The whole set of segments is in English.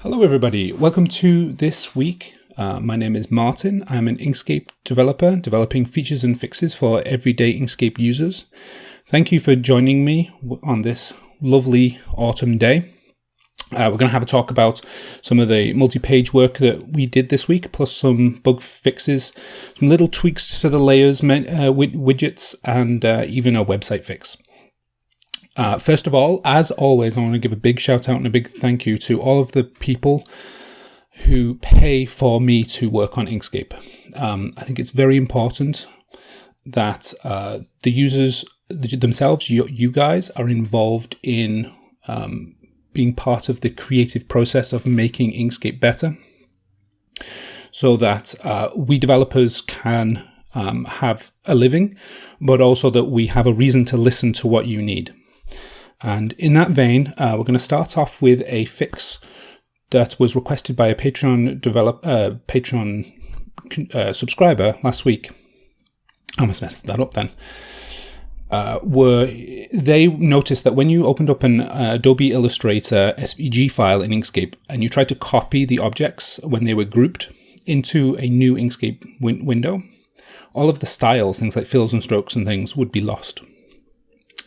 Hello, everybody. Welcome to this week. Uh, my name is Martin. I'm an Inkscape developer developing features and fixes for everyday Inkscape users. Thank you for joining me on this lovely autumn day. Uh, we're going to have a talk about some of the multi-page work that we did this week, plus some bug fixes, some little tweaks to the layers, uh, widgets, and uh, even a website fix. Uh, first of all, as always, I want to give a big shout out and a big thank you to all of the people who pay for me to work on Inkscape. Um, I think it's very important that uh, the users themselves, you, you, guys, are involved in um, being part of the creative process of making Inkscape better so that uh, we developers can um, have a living, but also that we have a reason to listen to what you need. And in that vein, uh, we're going to start off with a fix that was requested by a Patreon develop uh, Patreon uh, subscriber last week. I almost messed that up then uh, were they noticed that when you opened up an uh, Adobe Illustrator SVG file in Inkscape and you tried to copy the objects when they were grouped into a new Inkscape win window, all of the styles, things like fills and strokes and things, would be lost.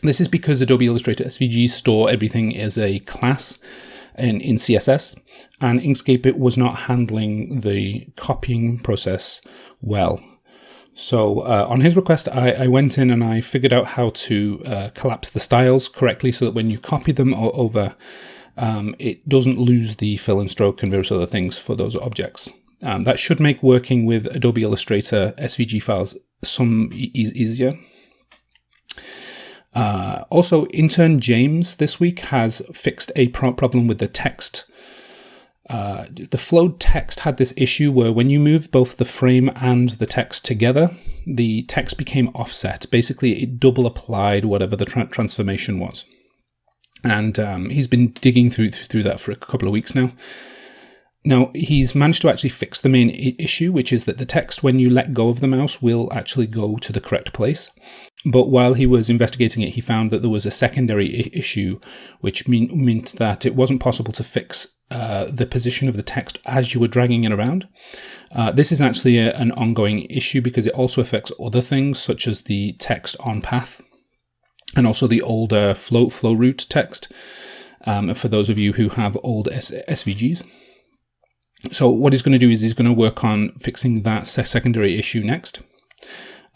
This is because Adobe Illustrator SVG store everything as a class in, in CSS, and Inkscape it was not handling the copying process well. So uh, on his request, I, I, went in and I figured out how to uh, collapse the styles correctly so that when you copy them over, um, it doesn't lose the fill and stroke and various other things for those objects. Um, that should make working with Adobe Illustrator SVG files some e easier. Uh, also, intern James this week has fixed a pro problem with the text uh, the flowed text had this issue where when you move both the frame and the text together, the text became offset. Basically, it double applied whatever the tra transformation was. And um, he's been digging through through that for a couple of weeks now. Now, he's managed to actually fix the main issue, which is that the text, when you let go of the mouse, will actually go to the correct place. But while he was investigating it, he found that there was a secondary issue, which mean meant that it wasn't possible to fix uh, the position of the text as you were dragging it around. Uh, this is actually a, an ongoing issue because it also affects other things, such as the text on path and also the older flow, flow root text um, for those of you who have old S SVGs. So what he's going to do is he's going to work on fixing that secondary issue next.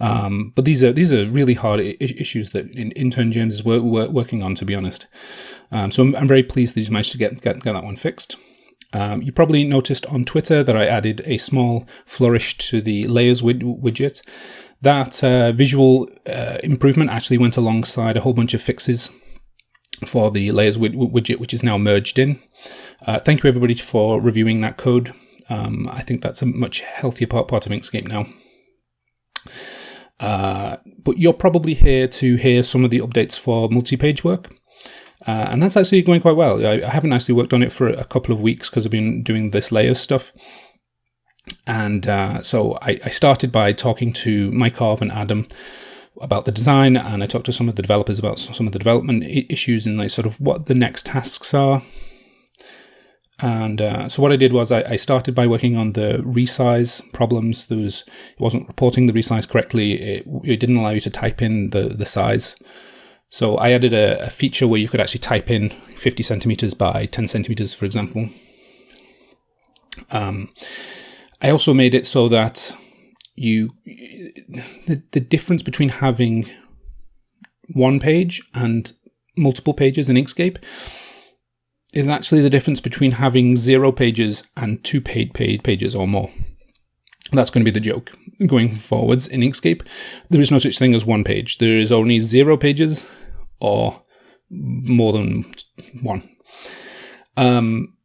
Um, but these are these are really hard issues that in intern James is working on, to be honest. Um, so I'm, I'm, very pleased that he's managed to get get, get that one fixed. Um, you probably noticed on Twitter that I added a small flourish to the layers widget. That uh, visual uh, improvement actually went alongside a whole bunch of fixes for the layers widget, which is now merged in. Uh, thank you everybody for reviewing that code. Um, I think that's a much healthier part, part of Inkscape now. Uh, but you're probably here to hear some of the updates for multi-page work. Uh, and that's actually going quite well. I, I, haven't actually worked on it for a couple of weeks because I've been doing this layers stuff. And uh, so I, I, started by talking to Mike Arv and Adam about the design, and I talked to some of the developers about some of the development issues and like sort of what the next tasks are. And uh, so what I did was I, I, started by working on the resize problems. There was it wasn't reporting the resize correctly. It, it didn't allow you to type in the the size. So I added a, a feature where you could actually type in 50 centimeters by 10 centimeters, for example. Um, I also made it so that you the, the difference between having one page and multiple pages in Inkscape is actually the difference between having zero pages and two paid paid pages or more. That's going to be the joke going forwards in Inkscape. There is no such thing as one page. There is only zero pages or more than one. Um,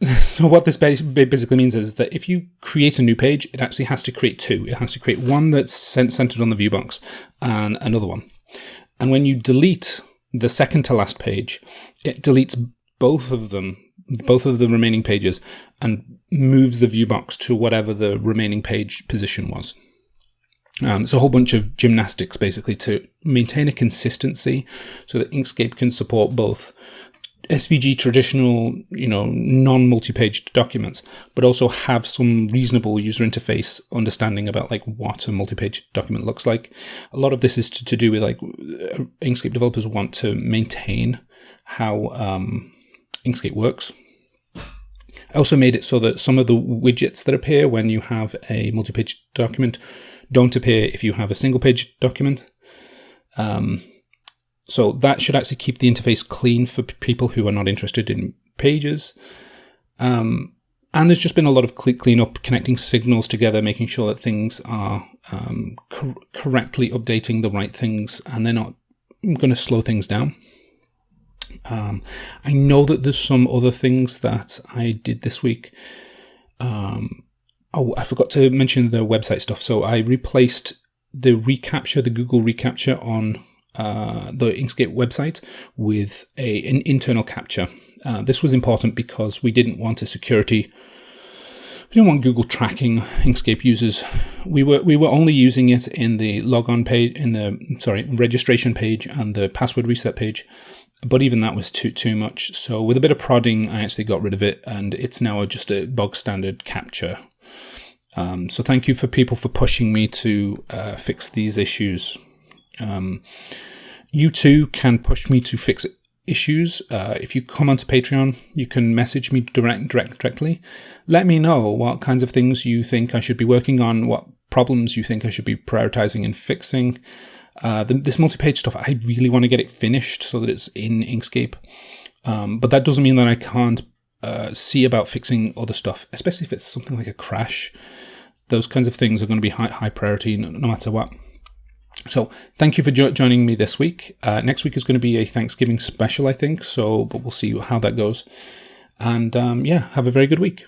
so what this basically means is that if you create a new page, it actually has to create two. It has to create one that's centered on the view box and another one. And when you delete the second to last page, it deletes both of them, both of the remaining pages, and moves the view box to whatever the remaining page position was. Um, it's a whole bunch of gymnastics basically to maintain a consistency so that Inkscape can support both SVG traditional, you know, non-multi-page documents, but also have some reasonable user interface understanding about like what a multi-page document looks like. A lot of this is to, to do with like Inkscape developers want to maintain how um, Inkscape works. I also made it so that some of the widgets that appear when you have a multi-page document don't appear if you have a single page document. Um, so that should actually keep the interface clean for people who are not interested in pages. Um, and there's just been a lot of cleanup, connecting signals together, making sure that things are um, cor correctly updating the right things, and they're not going to slow things down. Um, I know that there's some other things that I did this week. Um, oh, I forgot to mention the website stuff. So I replaced the reCAPTCHA, the Google reCAPTCHA on uh, the Inkscape website with a, an internal CAPTCHA. Uh, this was important because we didn't want a security. We didn't want Google tracking Inkscape users. We were we were only using it in the logon page, in the sorry registration page and the password reset page, but even that was too too much. So with a bit of prodding, I actually got rid of it, and it's now just a bog standard CAPTCHA. Um, so thank you for people for pushing me to uh, fix these issues. Um, you too can push me to fix issues. Uh, if you come onto Patreon, you can message me direct, direct, directly. Let me know what kinds of things you think I should be working on, what problems you think I should be prioritizing and fixing. Uh, the, this multi-page stuff, I really want to get it finished so that it's in Inkscape. Um, but that doesn't mean that I can't uh, see about fixing other stuff, especially if it's something like a crash. Those kinds of things are going to be high, high priority no, no matter what. So thank you for jo joining me this week. Uh, next week is going to be a Thanksgiving special, I think. So, but we'll see how that goes. And um, yeah, have a very good week.